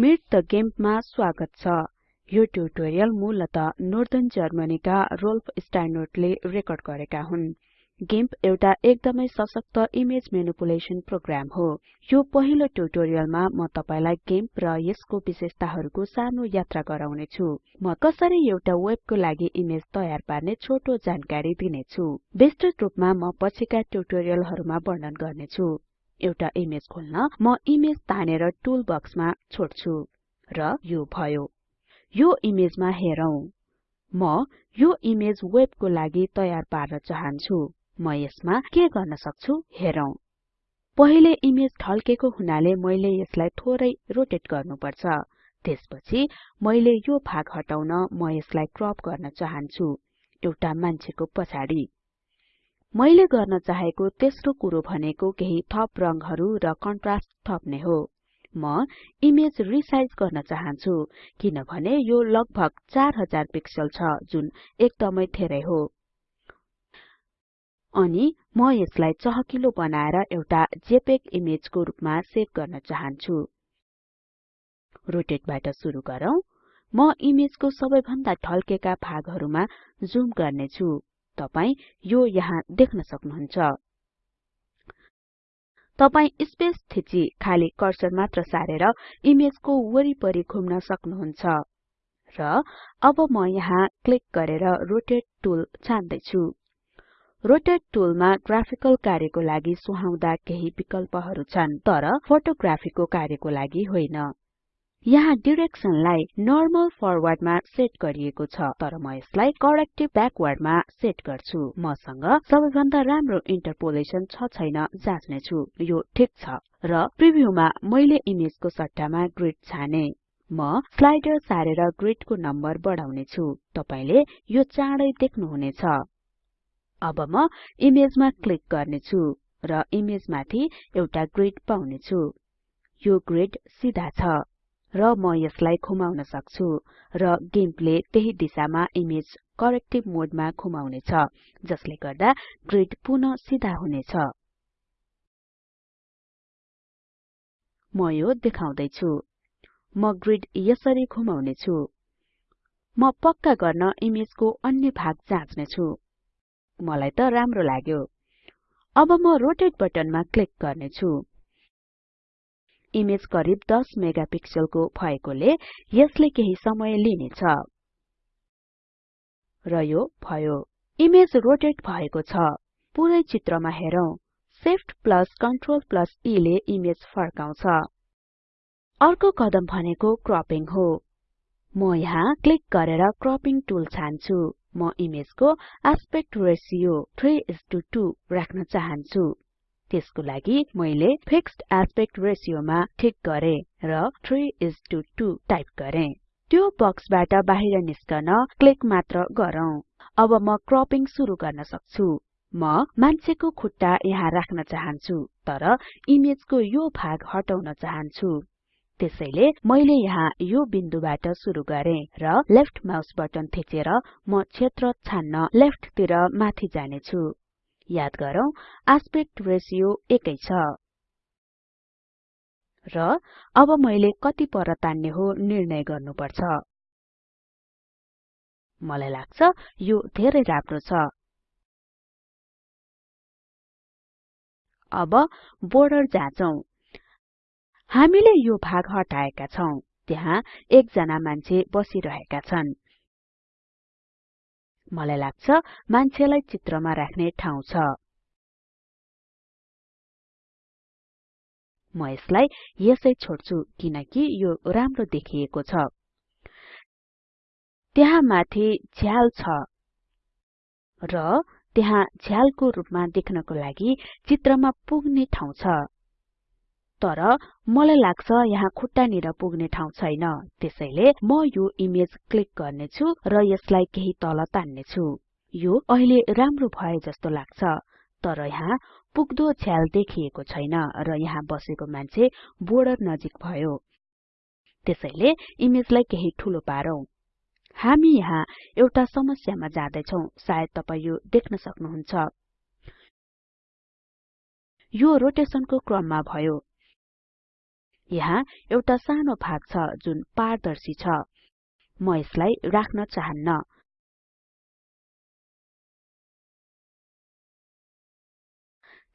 संक्षिप्त गेम्पमा स्वागत छ। यो ट्युटोरियल मूलत नर्दर्न जर्मनीका रोल्फ स्टाइनर्टले रेकर्ड गरेका हुन्। गिम्प एउटा एकदमै सशक्त इमेज म्यानिपुलेसन प्रोग्राम हो। यो पहिलो ट्युटोरियलमा म तपाईलाई गिम्प र यसको विशेषताहरूको सानो यात्रा गराउने छु म कसरी एउटा वेबको लागि इमेज तयार पार्ने छोटो जानकारी दिनेछु। विस्तृत रूपमा म पछिका ट्युटोरियलहरूमा वर्णन गर्नेछु। एउटा इमेज खोल्न म इमेज तानेर टुल बक्समा छोड्छु र यो भयो। यो इमेजमा हेरौं। म यो इमेज वेबको लागि तयार पार्न चाहन्छु। म यसमा के गर्न सक्छु हेरौं। पहिले इमेज ढल्केको हुनाले मैले यसलाई थोरै रोटेट गर्नुपर्छ। त्यसपछि मैले यो भाग हटाउन म यसलाई क्रप गर्न चाहन्छु। एउटा मान्छेको पछाडि। मैले गर्न चाहेको तेस्रो कुरो भनेको केही थप रंगहरू र कन्ट्रास्ट थप्ने हो। म इमेज रिसाइज गर्न चाहन्छु किनभने यो लगभग 4000 पिक्सल छ जुन एकदमै धेरै हो। अनि म यसलाई चहकिलो बनाएर एउटा जेपेग इमेजको रूपमा सेभ गर्न चाहन्छु। रोटेटबाट सुरु गरौँ। म इमेजको सबैभन्दा ढल्केका भागहरूमा जुम गर्नेछु। तपाई यो यहाँ देख्न सक्नुहुन्छ। तपाई स्पेस थिची खाली कर्सर मात्र सारेर इमेजको वरिपरि घुम्न सक्नुहुन्छ। र अब म यहाँ क्लिक गरेर रोटेट टुल छान्दै छु रोटेट टुलमा ग्राफिकल कार्यको लागि सुहाउँदा केही विकल्पहरू छन् तर फोटोग्राफीको कार्यको लागि होइन। यहाँ डिरेक्सनलाई नर्मल फरवर्डमा सेट गरिएको छ तर म यसलाई करेक्टिभ ब्याकवर्डमा सेट गर्छु। मसँग सबैभन्दा राम्रो इन्टरपोलेसन छ छैन जाँच्ने छु यो ठीक छ। र प्रिभ्यूमा मैले इमेजको सट्टामा ग्रिड छाने। म स्लाइडर सारेर ग्रिडको नम्बर बढाउने छु तपाईले यो चाँडै देख्नुहुनेछ। अब म इमेजमा क्लिक गर्ने छु र इमेजमाथि एउटा ग्रिड पाउने छु यो ग्रिड सिधा छ। र म यसलाई घुमाउन सक्छु र गिम्पले त्यही दिशामा इमेज करेक्टिभ मोडमा घुमाउनेछ जसले गर्दा ग्रिड पुनः सिधा हुनेछ। म यो देखाउँदै छु म ग्रिड यसरी घुमाउने छु म पक्का गर्न इमेजको अन्य भाग जाँच्ने छु मलाई त राम्रो लाग्यो। अब म रोटेट बटनमा क्लिक गर्ने छु इमेज करिब 10 मेगापिक्सलको भएकोले यसले केही समय लिनेछ। र यो भयो। इमेज रोटेट भएको छ। पुरै चित्रमा हेरौं। Shift plus Ctrl plus E ले इमेज फर्काउँछ। अर्को कदम भनेको क्रपिङ हो। म यहाँ क्लिक गरेर क्रपिङ टुल छान्छु। म इमेजको एस्पेक्ट रेशियो 3:2 राख्न चाहन्छु। त्यसको लागि मैले फिक्स्ड एस्पेक्ट रेशियोमा ठिक गरे र 3:2 टाइप गरे। त्यो बक्सबाट बाहिर निस्कन क्लिक मात्र गरौँ। अब म क्रपिङ सुरु गर्न सक्छु। म मान्छेको खुट्टा यहाँ राख्न चाहन्छु तर इमेजको यो भाग हटाउन चाहन्छु। त्यसैले मैले यहाँ यो बिन्दुबाट सुरु गरे र लेफ्ट माउस बटन थिचेर म क्षेत्र छान्न लेफ्टतिर माथि जाने छु याद गरौँ आस्पेक्ट रेशियो एकै छ। र अब मैले कति पर तान्ने हो निर्णय गर्नुपर्छ। मलाई लाग्छ यो धेरै राम्रो छ। अब बोर्डर जाँचौं। हामीले यो भाग हटाएका छौं। त्यहाँ एकजना मान्छे बसिरहेका छन्। मलाई लाग्छ मान्छेलाई चित्रमा राख्ने ठाउँ छ। म यसलाई यसै छोड्छु किनकि यो राम्रो देखिएको छ। त्यहाँ माथि झ्याल छ। र त्यहाँ झ्यालको रूपमा देख्नको लागि चित्रमा पुग्ने ठाउँ छ। तर मलाई लाग्छ यहाँ खुट्टानिर पुग्ने ठाउँ छैन। त्यसैले म यो इमेज क्लिक गर्ने छु र यसलाई केही तल तान्ने छु यो अहिले राम्रो भए जस्तो लाग्छ तर यहाँ पुग्दो झ्याल देखिएको छैन र यहाँ बसेको मान्छे बोर्डर नजिक भयो। त्यसैले इमेजलाई केही ठूलो पारौं। हामी यहाँ एउटा समस्यामा जाँदैछौं सायद तपाई यो देख्न सक्नुहुन्छ। यो रोटेशनको क्रममा भयो। यहाँ एउटा सानो भाग छ जुन पारदर्शी छ। म यसलाई राख्न चाहन्न।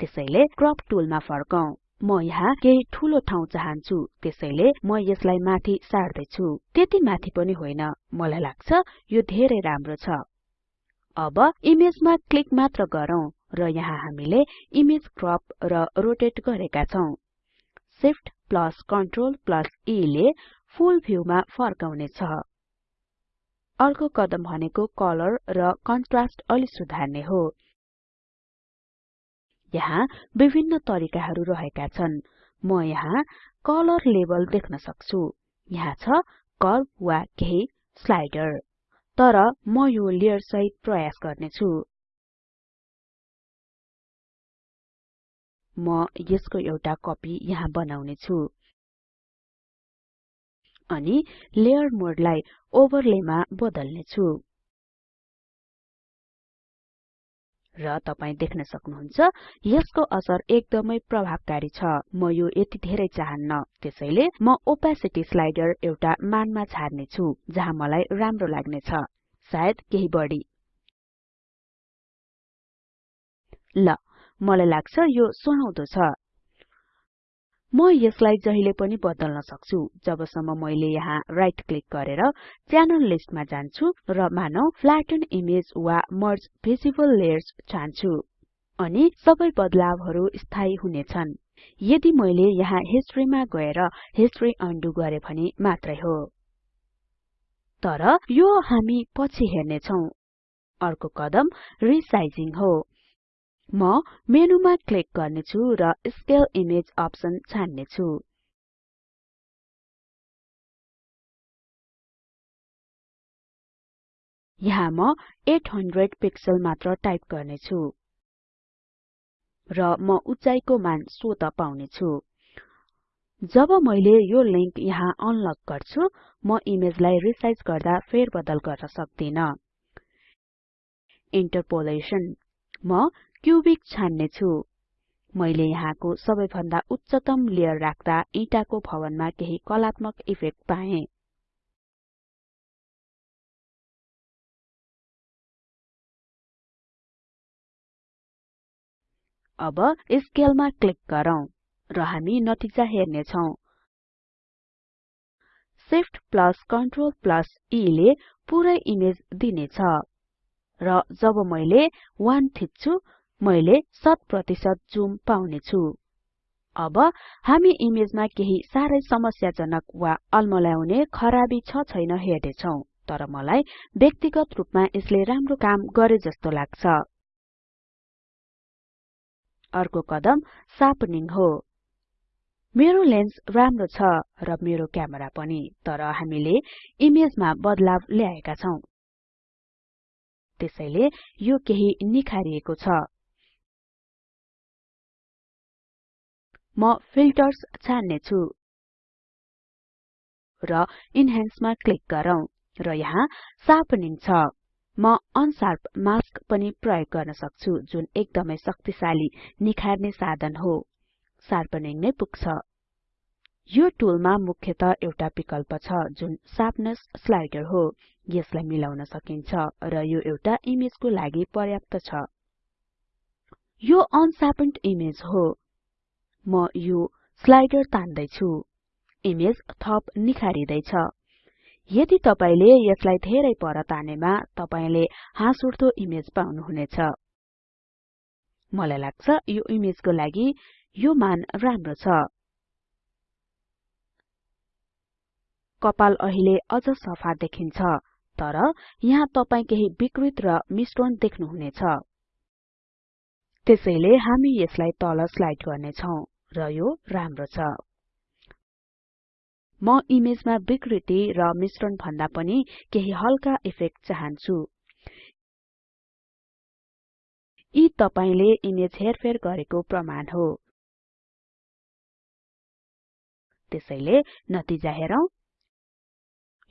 त्यसैले क्रप टुलमा फर्कौं। म यहाँ केही ठूलो ठाउँ चाहन्छु। त्यसैले म यसलाई माथि सार्दै छु त्यति माथि पनि होइन। मलाई लाग्छ यो धेरै राम्रो छ। अब इमेजमा क्लिक मात्र गरौँ र यहाँ हामीले इमेज क्रप र रोटेट गरेका छौं। Shift plus Ctrl plus E ले फुल फर्काउने छ अर्को कदम भनेको कलर र कन्ट्रास्ट अलि सुधार्ने हो। यहाँ विभिन्न तरिकाहरू रहेका छन्। म यहाँ कलर लेभल देख्न सक्छु। यहाँ छ कर्व वा केही स्लाइडर। तर म यो लेयर सहित प्रयास गर्ने म यसको एउटा कपी यहाँ बनाउने छु अनि लेयर मोडलाई ओभरलेमा बदल्ने छु र तपाई देख्न सक्नुहुन्छ यसको असर एकदमै प्रभावकारी छ। म यो यति धेरै चाहन्न। त्यसैले म ओपेसिटी स्लाइडर एउटा मानमा छाड्ने छु जहाँ मलाई राम्रो लाग्ने छ सायद केही बढी। ल मलाई लाग्छ यो सुहाउँदो छ। म यसलाई जहिले पनि बदल्न सक्छु जबसम्म मैले यहाँ राइट क्लिक गरेर च्यानल लिस्टमा जान्छु र मानौ फ्ल्याटन इमेज वा मर्ज भिजिबल लेयर्स छान्छु। अनि सबै बदलावहरू स्थायी हुनेछन्। यदि मैले यहाँ हिस्ट्रीमा गएर हिस्ट्री अन्डु गरे भने मात्रै हो। तर यो हामी पछि हेर्ने छौं अर्को कदम रिसाइजिङ हो। म मेनुमा क्लिक गर्ने छु र स्केल इमेज अप्सन छान्ने छु यहाँ म 800 पिक्सल मात्र टाइप गर्ने छु र म उचाइको मान स्वत पाउने छु जब मैले यो लिंक यहाँ अनलक गर्छु म इमेजलाई रिसाइज गर्दा फेरबदल गर्न सक्दिन। इन्टरपोलेसन म क्युबिक छान्ने छु मैले यहाँको सबैभन्दा उच्चतम लेयर राख्दा इटाको भवनमा केही कलात्मक इफेक्ट पाएँ। अब स्केलमा क्लिक गरौँ र हामी नतिजा हेर्ने छौं Shift plus Ctrl plus E ले पुरै इमेज दिनेछ। र जब मैले 1 थिच्छु मैले शत प्रतिशत जुम पाउने छु। अब हामी इमेजमा केही साह्रै समस्याजनक वा अल्मल्याउने खराबी छ छैन हेर्ने छौं तर मलाई व्यक्तिगत रूपमा यसले राम्रो काम गरे जस्तो लाग्छ। अर्को कदम सार्पनिङ हो। मेरो लेन्स राम्रो छ र मेरो क्यामेरा पनि तर हामीले इमेजमा बदलाव ल्याएका छौं। त्यसैले यो केही निखारिएको छ। म फिल्टर्स छान्ने छु र इन्हान्समा क्लिक गरौँ र यहाँ शार्पनिङ छ म अनशार्प मास्क पनि प्रयोग गर्न सक्छु जुन एकदमै शक्तिशाली निखार्ने साधन हो। शार्पनिङ नै पुग्छ। यो टुलमा मुख्यत एउटा विकल्प छ जुन शार्पनेस स्लाइडर हो। यसलाई मिलाउन सकिन्छ र यो एउटा इमेजको लागि पर्याप्त छ। यो अनशार्पन्ड इमेज हो। म यो स्लाइडर तान्दै छु इमेज थप निखारिदैछ। यदि तपाईले यसलाई धेरै पर तानेमा तपाईले हाँसउठ्दो इमेज पाउनुहुनेछ। मलाई लाग्छ यो इमेजको लागि यो मान राम्रो छ। कपाल अहिले अझ सफा देखिन्छ। तर यहाँ तपाई केही विकृत र मिश्रण देख्नुहुनेछ। त्यसैले हामी यसलाई तल स्लाइड गर्ने छौं र यो राम्रो छ। म इमेजमा विकृति र मिश्रण भन्दा पनि केही हल्का इफेक्ट चाहन्छु। यी तपाईले इमेज हेरफेर गरेको प्रमाण हो। त्यसैले नतिजा हेरौं।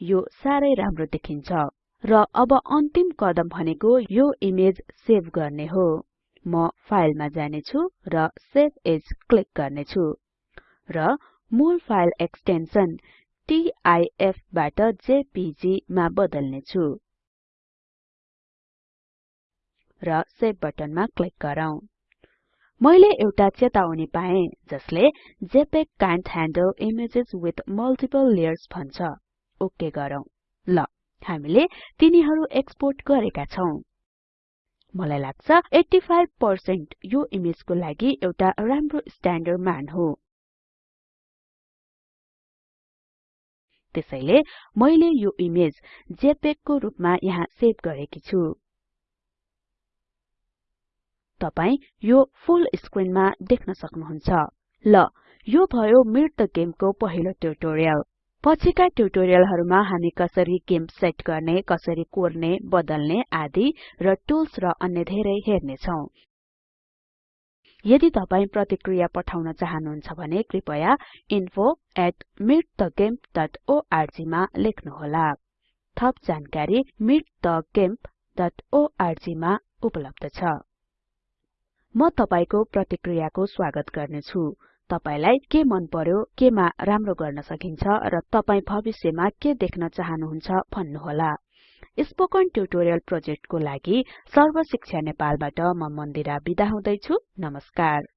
यो सारै राम्रो देखिन्छ। र अब अन्तिम कदम भनेको यो इमेज सेभ गर्ने हो। म फाइलमा जाने छु र सेभ एज क्लिक गर्ने छु र मूल फाइल एक्सटेन्सन टिआइएफ बाट जेपीजी मा बदल्ने छु र सेभ बटनमा क्लिक गरौँ। मैले एउटा चेतावनी पाएँ जसले JPEG can't handle images with multiple layers भन्छ। ओके गरौँ। ल हामीले तिनीहरु एक्सपोर्ट गरेका छौं। मलाई लाग्छ 85 यो इमेजको लागि एउटा राम्रो स्ट्याण्डर्ड मान हो। त्यसैले मैले यो इमेज जेपेग को रुपमा यहाँ सेभ गरेकी छु। तपाई यो फुल स्क्रिनमा देख्न सक्नुहुन्छ। ल यो भयो मिट गेमको पहिलो ट्युटोरियल पछिका ट्युटोरियलहरुमा हामी कसरी गेम सेट गर्ने कसरी कोर्ने बदल्ने आदि र टुल्स र अन्य धेरै हेर्ने छौं यदि तपाई प्रतिक्रिया पठाउन चाहनुहुन्छ भने कृपया info@meetthegimp.org मा लेख्नुहोला। थप जानकारी meetthegimp.org मा उपलब्ध छ। म तपाईको प्रतिक्रियाको स्वागत गर्नेछु। तपाईलाई के मन पर्यो केमा राम्रो गर्न सकिन्छ र तपाई भविष्यमा के देख्न चाहनुहुन्छ भन्नुहोला। स्पोकन ट्युटोरियल प्रोजेक्टको लागि सर्वशिक्षा नेपालबाट म मन्दिरा बिदा हुदैछु। नमस्कार।